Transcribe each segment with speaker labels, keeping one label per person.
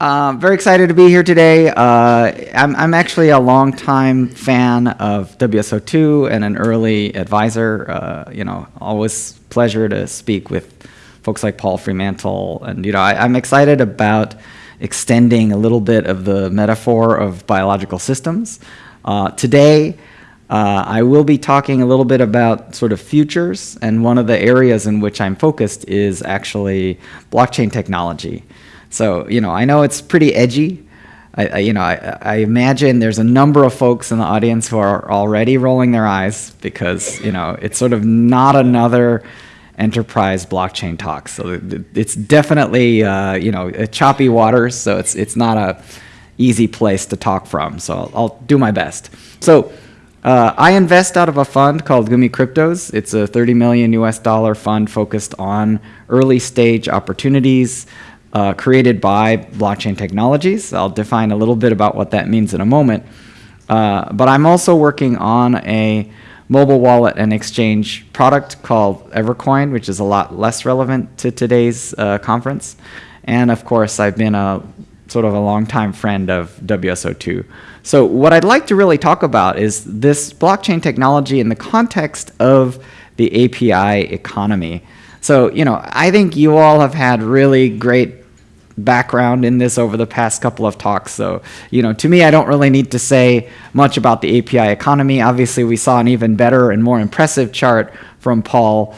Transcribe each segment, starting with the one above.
Speaker 1: Uh, very excited to be here today. Uh, I'm, I'm, actually a longtime fan of WSO2 and an early advisor. Uh, you know, always pleasure to speak with folks like Paul Fremantle. And, you know, I, I'm excited about extending a little bit of the metaphor of biological systems. Uh, today, uh, I will be talking a little bit about sort of futures, and one of the areas in which I'm focused is actually blockchain technology. So, you know, I know it's pretty edgy. I, I, you know, I, I, imagine there's a number of folks in the audience who are already rolling their eyes because, you know, it's sort of not another enterprise blockchain talk. So it's definitely, uh, you know, choppy waters. So it's, it's not a easy place to talk from. So I'll, I'll do my best. So uh, I invest out of a fund called Gumi Cryptos. It's a 30 million US dollar fund focused on early stage opportunities uh, created by blockchain technologies. I'll define a little bit about what that means in a moment. Uh, but I'm also working on a mobile wallet and exchange product called Evercoin, which is a lot less relevant to today's uh, conference. And of course, I've been a sort of a longtime friend of WSO2. So what I'd like to really talk about is this blockchain technology in the context of the API economy. So, you know, I think you all have had really great background in this over the past couple of talks. So, you know, to me, I don't really need to say much about the API economy. Obviously, we saw an even better and more impressive chart from Paul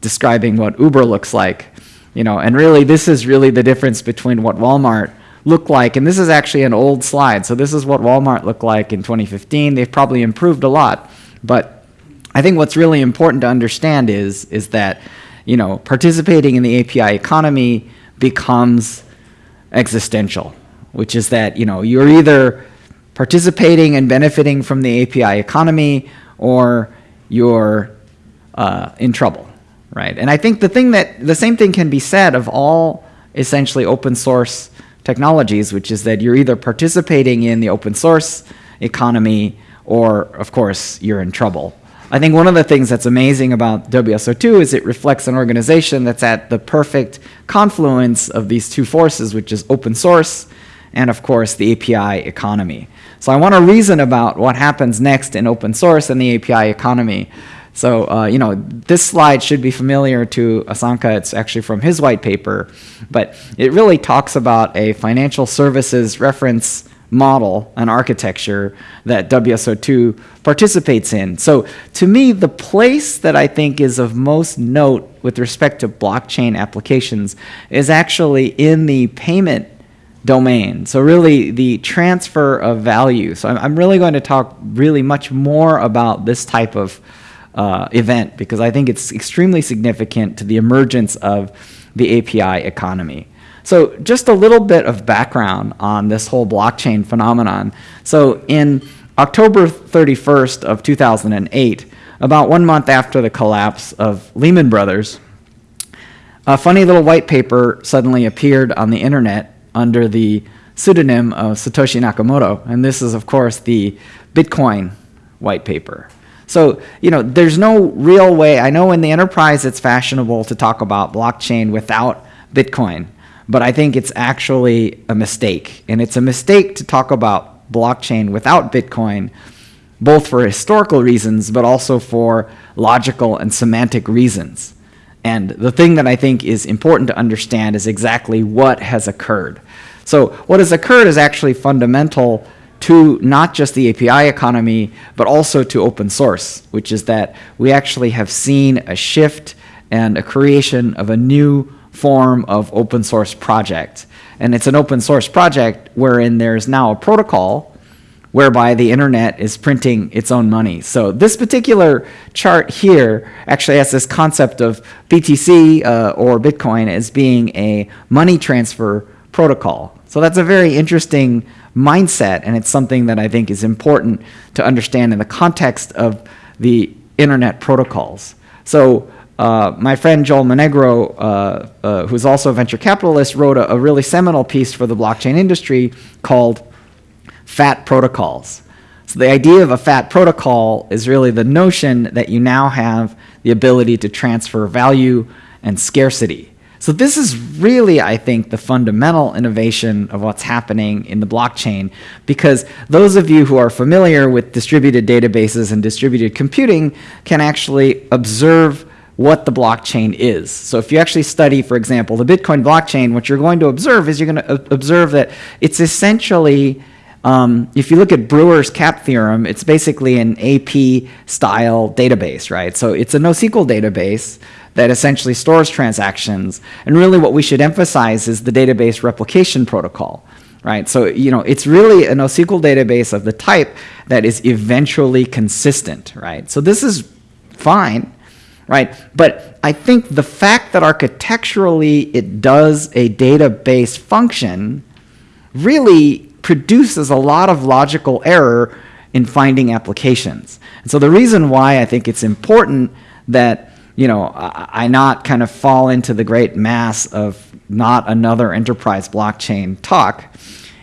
Speaker 1: describing what Uber looks like. You know, and really, this is really the difference between what Walmart looked like. And this is actually an old slide. So this is what Walmart looked like in 2015. They've probably improved a lot. But I think what's really important to understand is, is that, you know, participating in the API economy becomes existential, which is that you know you're either participating and benefiting from the API economy or you're uh, in trouble, right? And I think the thing that the same thing can be said of all essentially open source technologies, which is that you're either participating in the open source economy or, of course, you're in trouble. I think one of the things that's amazing about WSO2 is it reflects an organization that's at the perfect confluence of these two forces, which is open source and, of course, the API economy. So I want to reason about what happens next in open source and the API economy. So, uh, you know, this slide should be familiar to Asanka. It's actually from his white paper, but it really talks about a financial services reference model and architecture that WSO2 participates in. So to me, the place that I think is of most note with respect to blockchain applications is actually in the payment domain. So really the transfer of value. So I'm, really going to talk really much more about this type of uh, event because I think it's extremely significant to the emergence of the API economy. So just a little bit of background on this whole blockchain phenomenon. So in October 31st of 2008, about one month after the collapse of Lehman Brothers, a funny little white paper suddenly appeared on the internet under the pseudonym of Satoshi Nakamoto. And this is, of course, the Bitcoin white paper. So, you know, there's no real way. I know in the enterprise it's fashionable to talk about blockchain without Bitcoin. But I think it's actually a mistake. And it's a mistake to talk about blockchain without Bitcoin, both for historical reasons, but also for logical and semantic reasons. And the thing that I think is important to understand is exactly what has occurred. So what has occurred is actually fundamental to not just the API economy, but also to open source, which is that we actually have seen a shift and a creation of a new form of open source project. And it's an open source project wherein there's now a protocol whereby the internet is printing its own money. So this particular chart here actually has this concept of BTC uh, or Bitcoin as being a money transfer protocol. So that's a very interesting mindset and it's something that I think is important to understand in the context of the internet protocols. So uh, my friend Joel Monegro, uh, uh, who's also a venture capitalist, wrote a, a, really seminal piece for the blockchain industry called Fat Protocols. So the idea of a fat protocol is really the notion that you now have the ability to transfer value and scarcity. So this is really, I think, the fundamental innovation of what's happening in the blockchain because those of you who are familiar with distributed databases and distributed computing can actually observe what the blockchain is. So if you actually study, for example, the Bitcoin blockchain, what you're going to observe is you're going to observe that it's essentially um, if you look at Brewer's CAP theorem, it's basically an AP style database, right? So it's a NoSQL database that essentially stores transactions. And really what we should emphasize is the database replication protocol, right? So, you know, it's really a NoSQL database of the type that is eventually consistent, right? So this is fine, right? But I think the fact that architecturally it does a database function really produces a lot of logical error in finding applications. And so the reason why I think it's important that you know, I, I not kind of fall into the great mass of not another enterprise blockchain talk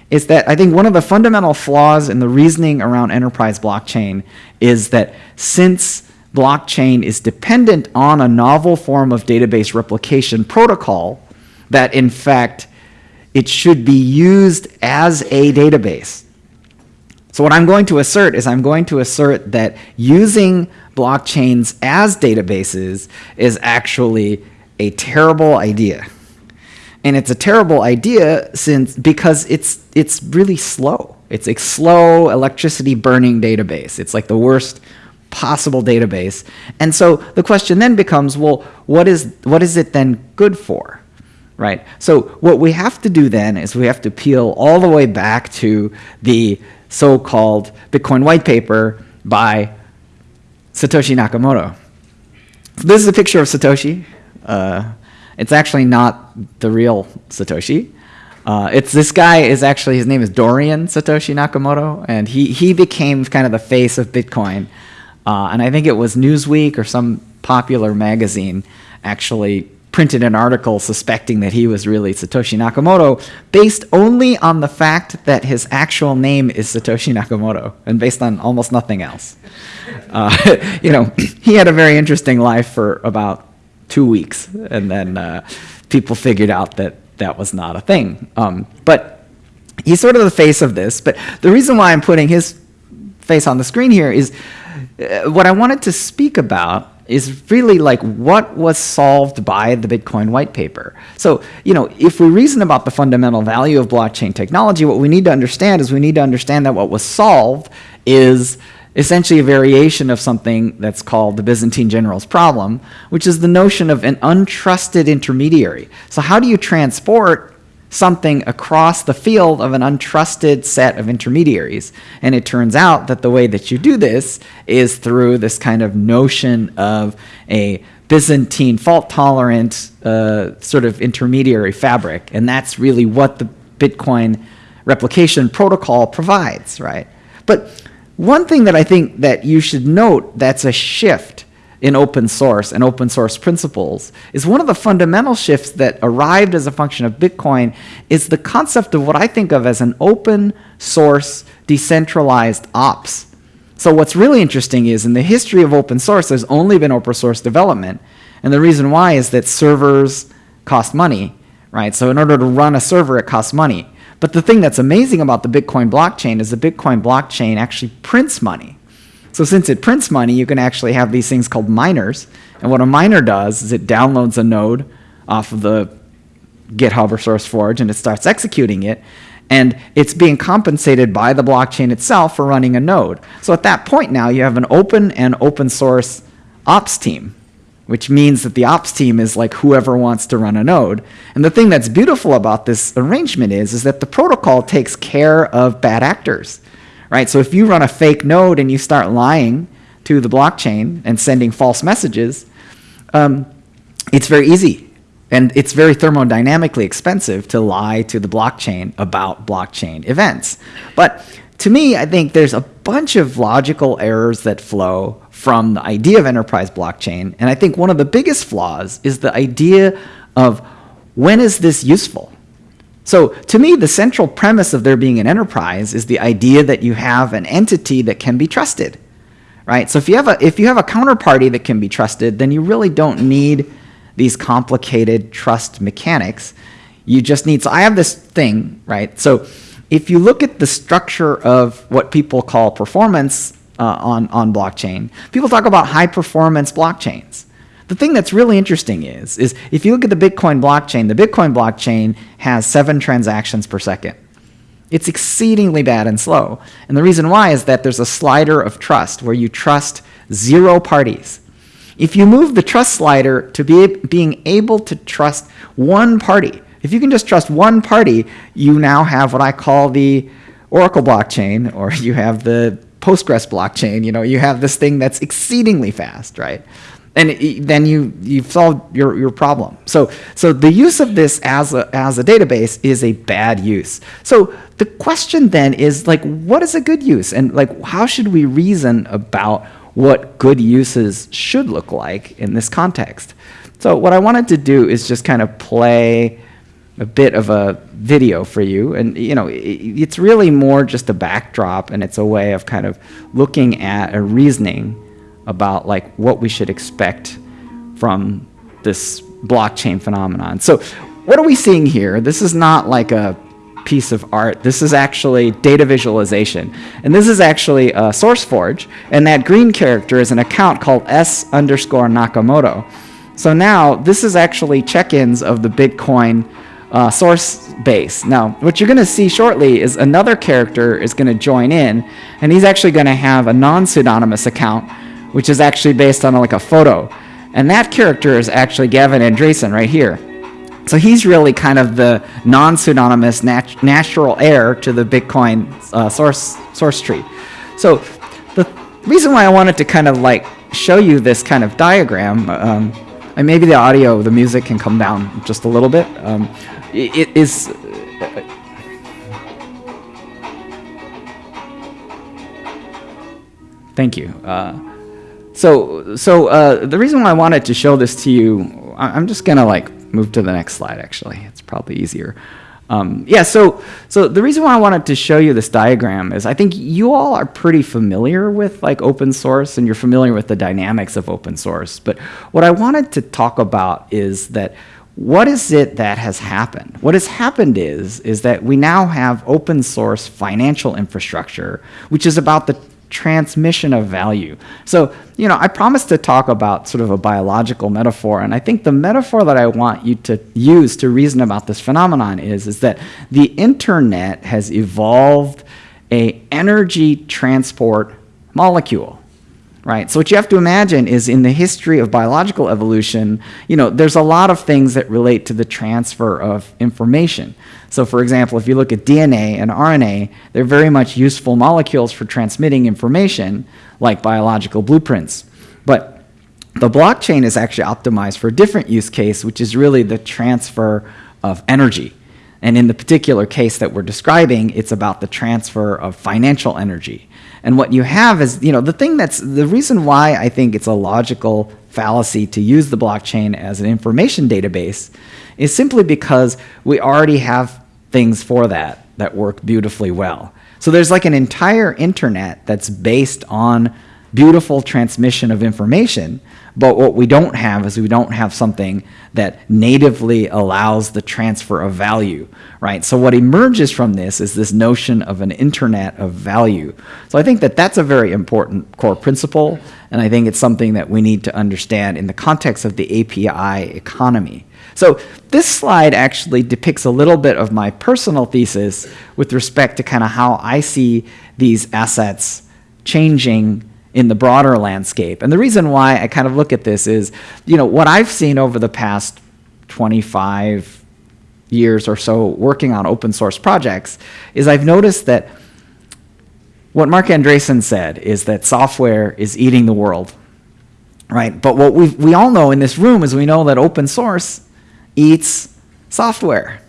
Speaker 1: is that I think one of the fundamental flaws in the reasoning around enterprise blockchain is that since blockchain is dependent on a novel form of database replication protocol, that in fact it should be used as a database. So what I'm going to assert is I'm going to assert that using blockchains as databases is actually a terrible idea. And it's a terrible idea since because it's it's really slow. It's a slow electricity burning database. It's like the worst possible database. And so the question then becomes, well, what is what is it then good for? Right? So what we have to do then is we have to peel all the way back to the so-called Bitcoin white paper by Satoshi Nakamoto. So this is a picture of Satoshi. Uh, it's actually not the real Satoshi. Uh, it's this guy is actually his name is Dorian Satoshi Nakamoto, and he he became kind of the face of Bitcoin. Uh, and I think it was Newsweek or some popular magazine actually printed an article suspecting that he was really Satoshi Nakamoto based only on the fact that his actual name is Satoshi Nakamoto and based on almost nothing else. Uh, you know, he had a very interesting life for about two weeks and then uh, people figured out that that was not a thing. Um, but he's sort of the face of this. But the reason why I'm putting his face on the screen here is Uh, what I wanted to speak about is really like what was solved by the Bitcoin white paper. So, you know, if we reason about the fundamental value of blockchain technology, what we need to understand is we need to understand that what was solved is essentially a variation of something that's called the Byzantine general's problem, which is the notion of an untrusted intermediary. So how do you transport something across the field of an untrusted set of intermediaries. And it turns out that the way that you do this is through this kind of notion of a Byzantine fault-tolerant uh, sort of intermediary fabric. And that's really what the Bitcoin replication protocol provides, right? But one thing that I think that you should note that's a shift in open source and open source principles is one of the fundamental shifts that arrived as a function of Bitcoin is the concept of what I think of as an open source decentralized ops. So what's really interesting is in the history of open source, there's only been open source development. And the reason why is that servers cost money, right? So in order to run a server, it costs money. But the thing that's amazing about the Bitcoin blockchain is the Bitcoin blockchain actually prints money. So since it prints money, you can actually have these things called miners. And what a miner does is it downloads a node off of the GitHub or SourceForge and it starts executing it. And it's being compensated by the blockchain itself for running a node. So at that point now, you have an open and open source ops team, which means that the ops team is like whoever wants to run a node. And the thing that's beautiful about this arrangement is, is that the protocol takes care of bad actors right? So if you run a fake node and you start lying to the blockchain and sending false messages, um, it's very easy. And it's very thermodynamically expensive to lie to the blockchain about blockchain events. But to me, I think there's a bunch of logical errors that flow from the idea of enterprise blockchain. And I think one of the biggest flaws is the idea of when is this useful? So to me, the central premise of there being an enterprise is the idea that you have an entity that can be trusted, right? So if you have a, if you have a counterparty that can be trusted, then you really don't need these complicated trust mechanics. You just need, so I have this thing, right? So if you look at the structure of what people call performance uh, on, on blockchain, people talk about high performance blockchains. The thing that's really interesting is, is if you look at the Bitcoin blockchain, the Bitcoin blockchain has seven transactions per second. It's exceedingly bad and slow. And the reason why is that there's a slider of trust where you trust zero parties. If you move the trust slider to be being able to trust one party, if you can just trust one party, you now have what I call the Oracle blockchain, or you have the Postgres blockchain. You know, you have this thing that's exceedingly fast, right? And then you you've solved your, your problem. So so the use of this as a as a database is a bad use. So the question then is like, what is a good use, and like how should we reason about what good uses should look like in this context? So what I wanted to do is just kind of play a bit of a video for you and you know it's really more just a backdrop and it's a way of kind of looking at a reasoning about like what we should expect from this blockchain phenomenon. So what are we seeing here? This is not like a piece of art. This is actually data visualization. And this is actually a SourceForge and that green character is an account called s underscore nakamoto. So now this is actually check-ins of the bitcoin uh, source base. Now, what you're going to see shortly is another character is going to join in, and he's actually going to have a non-pseudonymous account, which is actually based on like a photo. And that character is actually Gavin Andresen right here. So he's really kind of the non-pseudonymous nat natural heir to the Bitcoin uh, source source tree. So the reason why I wanted to kind of like show you this kind of diagram, um, and maybe the audio, the music can come down just a little bit. Um, it is Thank you. Uh, so, so uh, the reason why I wanted to show this to you, I'm just gonna like move to the next slide. Actually, it's probably easier. Um, yeah. So, so the reason why I wanted to show you this diagram is I think you all are pretty familiar with like open source and you're familiar with the dynamics of open source. But what I wanted to talk about is that what is it that has happened? What has happened is, is that we now have open source financial infrastructure, which is about the transmission of value. So, you know, I promised to talk about sort of a biological metaphor, and I think the metaphor that I want you to use to reason about this phenomenon is, is that the internet has evolved a energy transport molecule right? So what you have to imagine is in the history of biological evolution, you know, there's a lot of things that relate to the transfer of information. So for example, if you look at DNA and RNA, they're very much useful molecules for transmitting information like biological blueprints. But the blockchain is actually optimized for a different use case, which is really the transfer of energy. And in the particular case that we're describing, it's about the transfer of financial energy. And what you have is, you know, the thing that's the reason why I think it's a logical fallacy to use the blockchain as an information database is simply because we already have things for that that work beautifully well. So there's like an entire internet that's based on beautiful transmission of information but what we don't have is we don't have something that natively allows the transfer of value, right? So what emerges from this is this notion of an internet of value. So I think that that's a very important core principle, and I think it's something that we need to understand in the context of the API economy. So this slide actually depicts a little bit of my personal thesis with respect to kind of how I see these assets changing in the broader landscape. And the reason why I kind of look at this is, you know, what I've seen over the past 25 years or so working on open source projects is I've noticed that what Marc Andreessen said is that software is eating the world, right? But what we we all know in this room is we know that open source eats software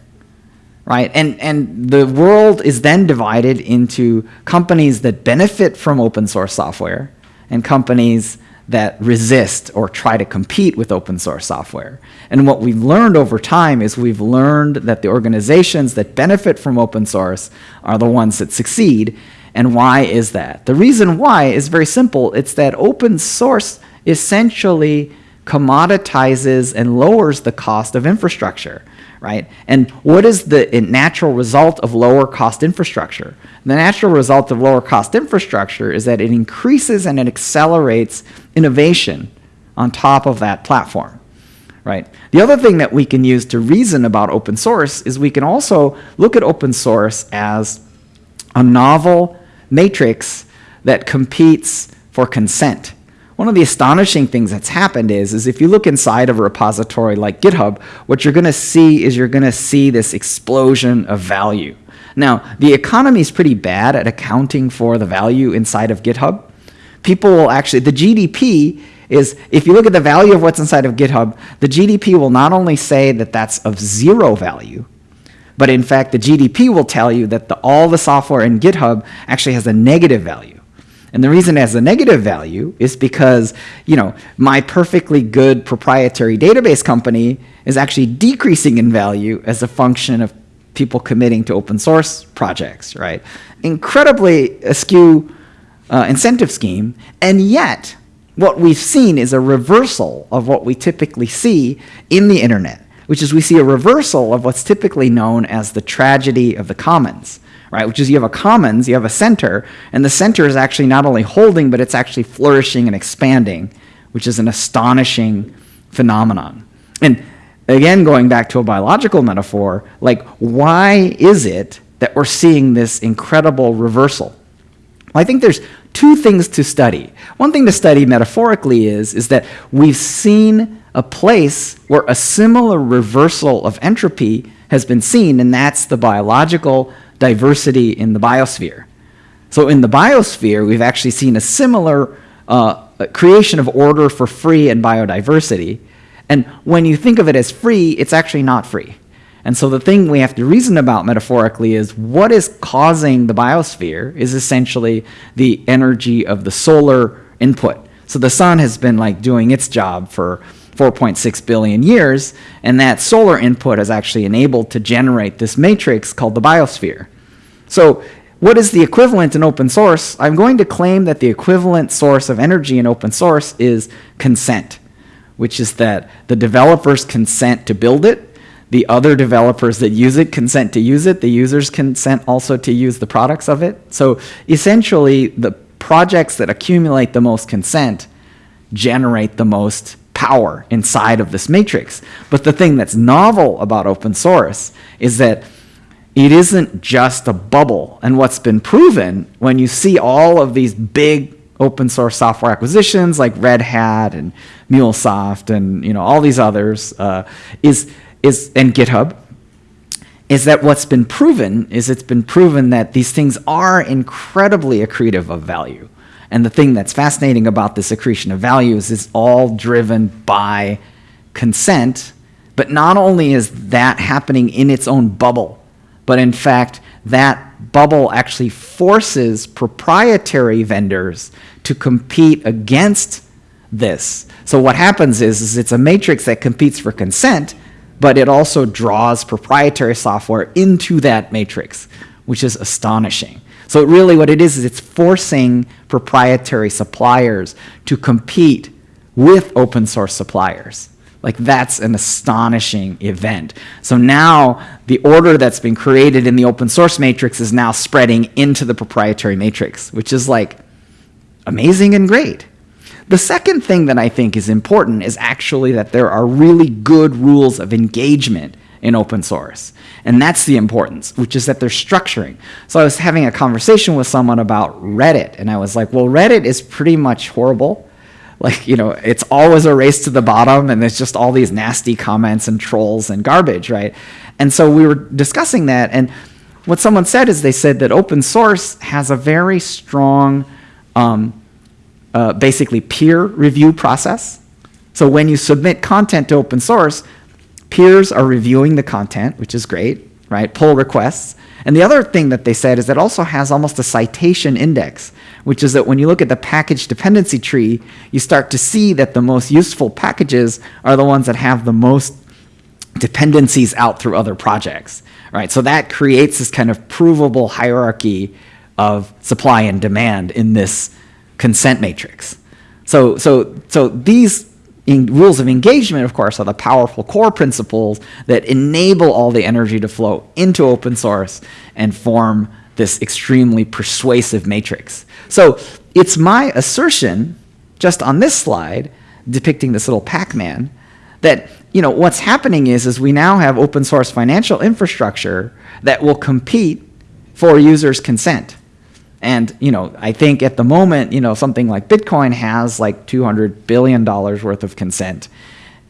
Speaker 1: right? And, and the world is then divided into companies that benefit from open source software and companies that resist or try to compete with open source software. And what we've learned over time is we've learned that the organizations that benefit from open source are the ones that succeed. And why is that? The reason why is very simple. It's that open source essentially commoditizes and lowers the cost of infrastructure, right? And what is the natural result of lower cost infrastructure? The natural result of lower cost infrastructure is that it increases and it accelerates innovation on top of that platform, right? The other thing that we can use to reason about open source is we can also look at open source as a novel matrix that competes for consent. One of the astonishing things that's happened is, is if you look inside of a repository like GitHub, what you're going to see is you're going to see this explosion of value. Now, the economy is pretty bad at accounting for the value inside of GitHub. People will actually, the GDP is, if you look at the value of what's inside of GitHub, the GDP will not only say that that's of zero value, but in fact, the GDP will tell you that the, all the software in GitHub actually has a negative value. And the reason it has a negative value is because, you know, my perfectly good proprietary database company is actually decreasing in value as a function of people committing to open source projects, right? Incredibly askew uh, incentive scheme, and yet what we've seen is a reversal of what we typically see in the internet, which is we see a reversal of what's typically known as the tragedy of the commons right? Which is you have a commons, you have a center, and the center is actually not only holding, but it's actually flourishing and expanding, which is an astonishing phenomenon. And again, going back to a biological metaphor, like why is it that we're seeing this incredible reversal? Well, I think there's two things to study. One thing to study metaphorically is, is that we've seen a place where a similar reversal of entropy has been seen, and that's the biological diversity in the biosphere. So in the biosphere, we've actually seen a similar uh, creation of order for free and biodiversity. And when you think of it as free, it's actually not free. And so the thing we have to reason about metaphorically is what is causing the biosphere is essentially the energy of the solar input. So the sun has been like doing its job for 4.6 billion years, and that solar input is actually enabled to generate this matrix called the biosphere. So what is the equivalent in open source? I'm going to claim that the equivalent source of energy in open source is consent, which is that the developers consent to build it, the other developers that use it consent to use it, the users consent also to use the products of it. So essentially, the projects that accumulate the most consent generate the most power inside of this matrix. But the thing that's novel about open source is that it isn't just a bubble. And what's been proven when you see all of these big open source software acquisitions like Red Hat and MuleSoft and you know all these others uh, is is and GitHub is that what's been proven is it's been proven that these things are incredibly accretive of value. And the thing that's fascinating about this accretion of values is all driven by consent, but not only is that happening in its own bubble, but in fact, that bubble actually forces proprietary vendors to compete against this. So what happens is, is it's a matrix that competes for consent, but it also draws proprietary software into that matrix, which is astonishing. So really what it is is it's forcing proprietary suppliers to compete with open source suppliers. Like that's an astonishing event. So now the order that's been created in the open source matrix is now spreading into the proprietary matrix, which is like amazing and great. The second thing that I think is important is actually that there are really good rules of engagement in open source. And that's the importance, which is that they're structuring. So I was having a conversation with someone about Reddit, and I was like, well, Reddit is pretty much horrible. Like, you know, it's always a race to the bottom, and there's just all these nasty comments and trolls and garbage, right? And so we were discussing that, and what someone said is they said that open source has a very strong, um, uh, basically peer review process. So when you submit content to open source, Peers are reviewing the content, which is great, right? Pull requests. And the other thing that they said is it also has almost a citation index, which is that when you look at the package dependency tree, you start to see that the most useful packages are the ones that have the most dependencies out through other projects, right? So that creates this kind of provable hierarchy of supply and demand in this consent matrix. So, so, so these in rules of engagement, of course, are the powerful core principles that enable all the energy to flow into open source and form this extremely persuasive matrix. So it's my assertion, just on this slide, depicting this little Pac-Man, that you know what's happening is is we now have open source financial infrastructure that will compete for users' consent. And you know, I think at the moment, you know, something like Bitcoin has like 200 billion dollars worth of consent.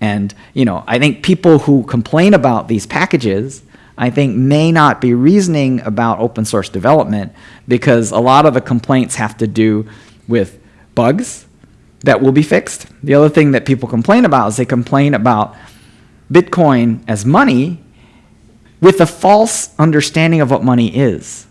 Speaker 1: And you know, I think people who complain about these packages, I think may not be reasoning about open source development because a lot of the complaints have to do with bugs that will be fixed. The other thing that people complain about is they complain about Bitcoin as money with a false understanding of what money is.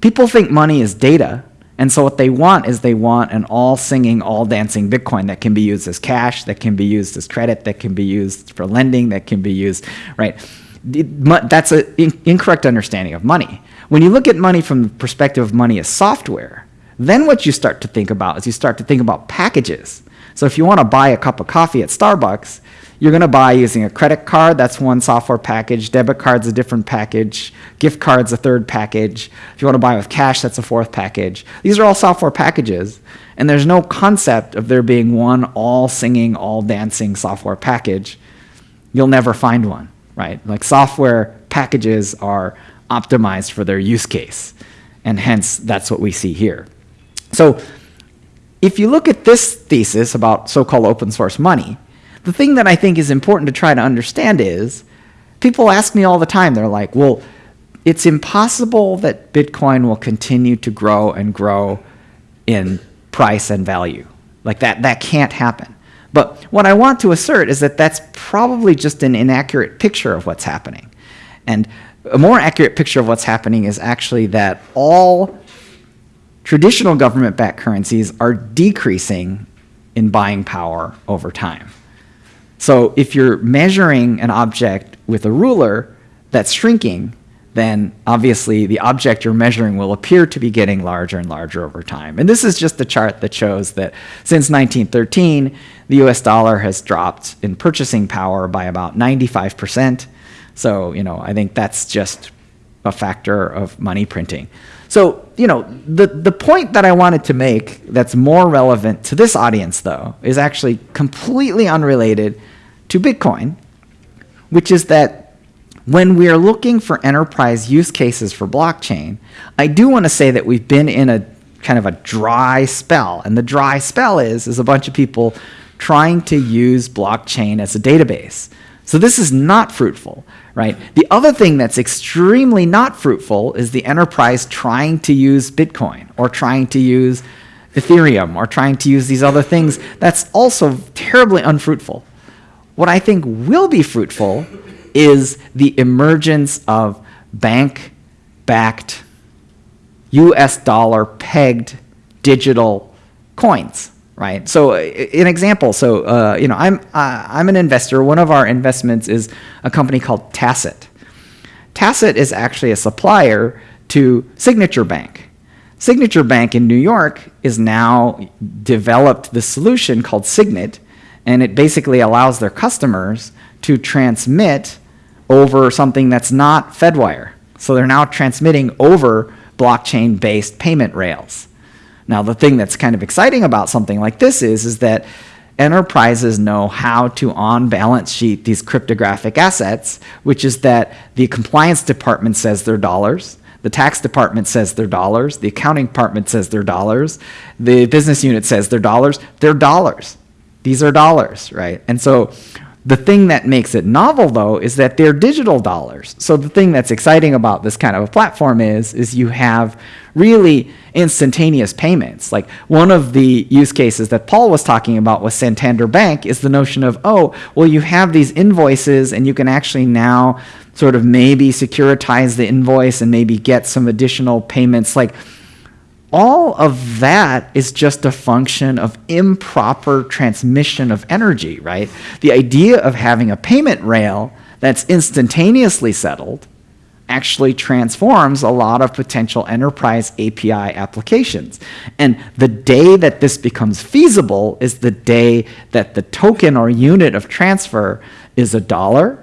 Speaker 1: People think money is data, and so what they want is they want an all singing, all dancing Bitcoin that can be used as cash, that can be used as credit, that can be used for lending, that can be used, right? That's an incorrect understanding of money. When you look at money from the perspective of money as software, then what you start to think about is you start to think about packages. So if you want to buy a cup of coffee at Starbucks, you're going to buy using a credit card, that's one software package, debit card's a different package, gift card's a third package. If you want to buy with cash, that's a fourth package. These are all software packages, and there's no concept of there being one all singing, all dancing software package. You'll never find one, right? Like software packages are optimized for their use case, and hence that's what we see here. So if you look at this thesis about so-called open source money, the thing that I think is important to try to understand is people ask me all the time, they're like, well, it's impossible that Bitcoin will continue to grow and grow in price and value. Like that, that can't happen. But what I want to assert is that that's probably just an inaccurate picture of what's happening. And a more accurate picture of what's happening is actually that all traditional government-backed currencies are decreasing in buying power over time. So if you're measuring an object with a ruler that's shrinking, then obviously the object you're measuring will appear to be getting larger and larger over time. And this is just a chart that shows that since 1913, the US dollar has dropped in purchasing power by about 95%. So, you know, I think that's just a factor of money printing. So, you know, the, the point that I wanted to make that's more relevant to this audience, though, is actually completely unrelated to Bitcoin, which is that when we are looking for enterprise use cases for blockchain, I do want to say that we've been in a kind of a dry spell. And the dry spell is, is a bunch of people trying to use blockchain as a database. So this is not fruitful, right? The other thing that's extremely not fruitful is the enterprise trying to use Bitcoin or trying to use Ethereum or trying to use these other things. That's also terribly unfruitful. What I think will be fruitful is the emergence of bank-backed US dollar pegged digital coins right? So an example, so uh, you know, I'm uh, I'm an investor. One of our investments is a company called Tassat. Tassat is actually a supplier to Signature Bank. Signature Bank in New York is now developed the solution called Signet, and it basically allows their customers to transmit over something that's not Fedwire. So they're now transmitting over blockchain-based payment rails. Now, the thing that's kind of exciting about something like this is, is that enterprises know how to on balance sheet these cryptographic assets, which is that the compliance department says they're dollars, the tax department says they're dollars, the accounting department says they're dollars, the business unit says they're dollars, they're dollars. These are dollars, right? And so the thing that makes it novel though is that they're digital dollars. So the thing that's exciting about this kind of a platform is, is you have really instantaneous payments. Like one of the use cases that Paul was talking about with Santander Bank is the notion of, oh, well you have these invoices and you can actually now sort of maybe securitize the invoice and maybe get some additional payments. Like all of that is just a function of improper transmission of energy, right? The idea of having a payment rail that's instantaneously settled actually transforms a lot of potential enterprise API applications. And the day that this becomes feasible is the day that the token or unit of transfer is a dollar,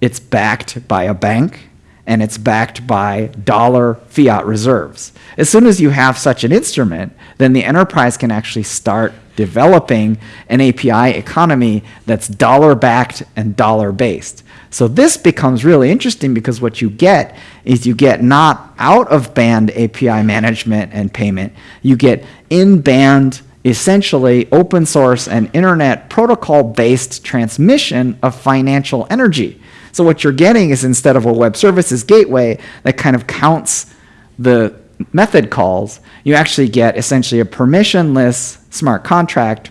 Speaker 1: it's backed by a bank, and it's backed by dollar fiat reserves. As soon as you have such an instrument, then the enterprise can actually start developing an API economy that's dollar backed and dollar based. So this becomes really interesting because what you get is you get not out of band API management and payment, you get in band essentially open source and internet protocol based transmission of financial energy. So what you're getting is instead of a web services gateway that kind of counts the method calls, you actually get essentially a permissionless smart contract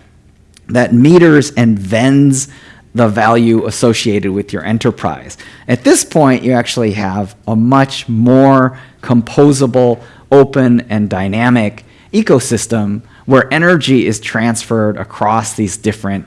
Speaker 1: that meters and vends the value associated with your enterprise. At this point, you actually have a much more composable, open, and dynamic ecosystem where energy is transferred across these different,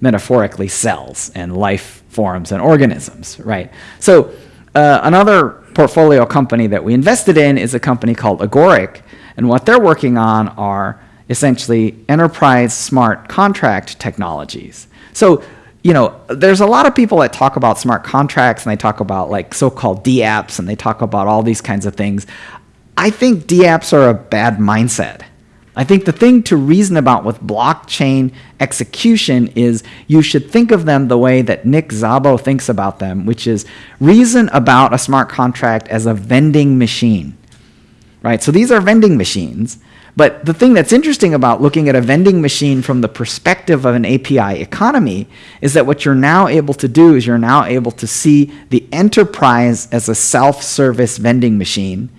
Speaker 1: metaphorically, cells and life forms and organisms, right? So uh, another portfolio company that we invested in is a company called Agoric, and what they're working on are essentially enterprise smart contract technologies. So, you know, there's a lot of people that talk about smart contracts and they talk about like so-called DApps and they talk about all these kinds of things. I think DApps are a bad mindset. I think the thing to reason about with blockchain execution is you should think of them the way that Nick Szabo thinks about them, which is reason about a smart contract as a vending machine. Right? So these are vending machines. But the thing that's interesting about looking at a vending machine from the perspective of an API economy is that what you're now able to do is you're now able to see the enterprise as a self-service vending machine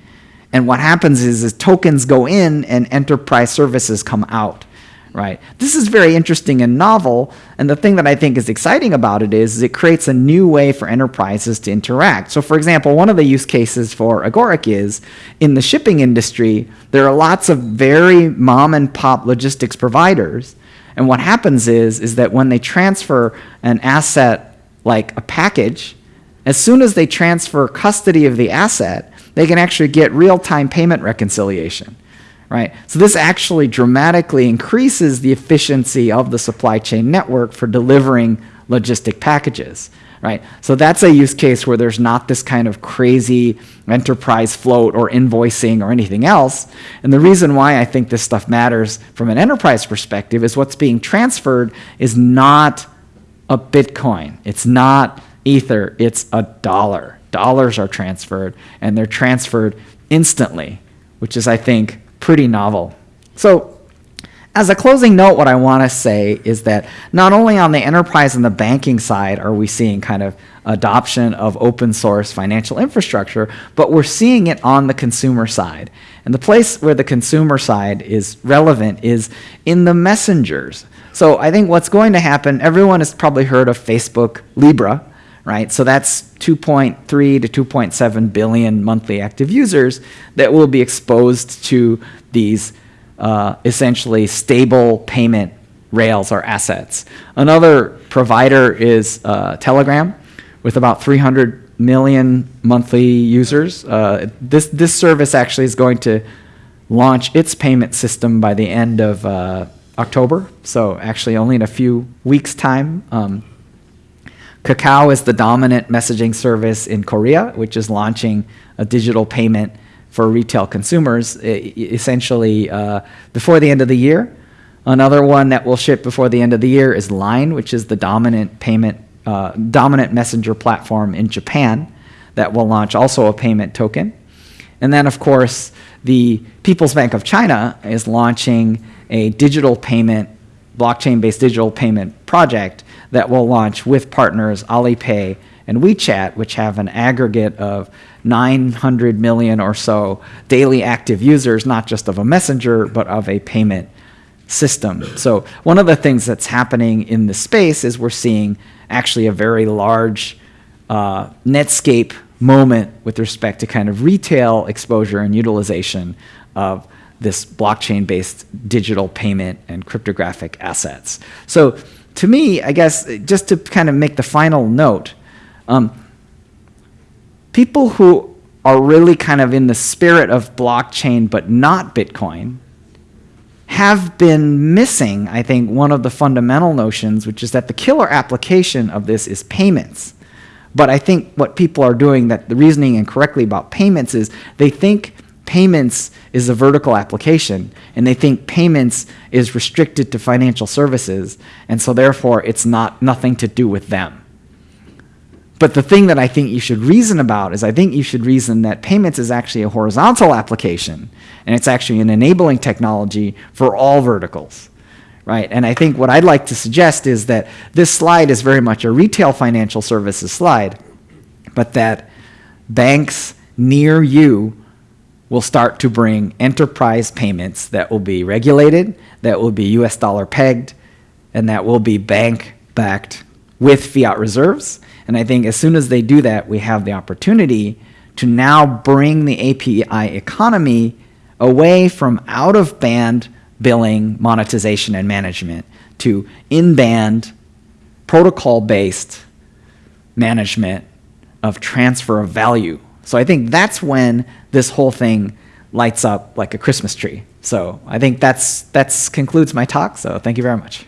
Speaker 1: and what happens is, is tokens go in and enterprise services come out. Right. This is very interesting and novel, and the thing that I think is exciting about it is, is it creates a new way for enterprises to interact. So, for example, one of the use cases for Agoric is in the shipping industry, there are lots of very mom and pop logistics providers, and what happens is, is that when they transfer an asset like a package, as soon as they transfer custody of the asset, they can actually get real-time payment reconciliation. Right? So this actually dramatically increases the efficiency of the supply chain network for delivering logistic packages. Right? So that's a use case where there's not this kind of crazy enterprise float or invoicing or anything else. And the reason why I think this stuff matters from an enterprise perspective is what's being transferred is not a Bitcoin. It's not Ether. It's a dollar dollars are transferred, and they're transferred instantly, which is, I think, pretty novel. So as a closing note, what I want to say is that not only on the enterprise and the banking side are we seeing kind of adoption of open source financial infrastructure, but we're seeing it on the consumer side. And the place where the consumer side is relevant is in the messengers. So I think what's going to happen, everyone has probably heard of Facebook Libra, right? So that's 2.3 to 2.7 billion monthly active users that will be exposed to these uh, essentially stable payment rails or assets. Another provider is uh, Telegram with about 300 million monthly users. Uh, this, this service actually is going to launch its payment system by the end of uh, October, so actually only in a few weeks' time. Um, Kakao is the dominant messaging service in Korea, which is launching a digital payment for retail consumers essentially uh, before the end of the year. Another one that will ship before the end of the year is Line, which is the dominant payment, uh, dominant messenger platform in Japan that will launch also a payment token. And then, of course, the People's Bank of China is launching a digital payment, blockchain-based digital payment project that will launch with partners Alipay and WeChat, which have an aggregate of 900 million or so daily active users, not just of a messenger, but of a payment system. So one of the things that's happening in the space is we're seeing actually a very large uh, Netscape moment with respect to kind of retail exposure and utilization of this blockchain-based digital payment and cryptographic assets. So to me, I guess, just to kind of make the final note, um, people who are really kind of in the spirit of blockchain but not Bitcoin have been missing, I think, one of the fundamental notions, which is that the killer application of this is payments. But I think what people are doing, that the reasoning incorrectly about payments is they think payments is a vertical application, and they think payments is restricted to financial services, and so therefore it's not nothing to do with them. But the thing that I think you should reason about is I think you should reason that payments is actually a horizontal application, and it's actually an enabling technology for all verticals. Right? And I think what I'd like to suggest is that this slide is very much a retail financial services slide, but that banks near you will start to bring enterprise payments that will be regulated, that will be US dollar pegged, and that will be bank backed with fiat reserves. And I think as soon as they do that, we have the opportunity to now bring the API economy away from out of band billing, monetization, and management to in band, protocol based management of transfer of value. So I think that's when this whole thing lights up like a Christmas tree. So I think that's that's concludes my talk. So thank you very much.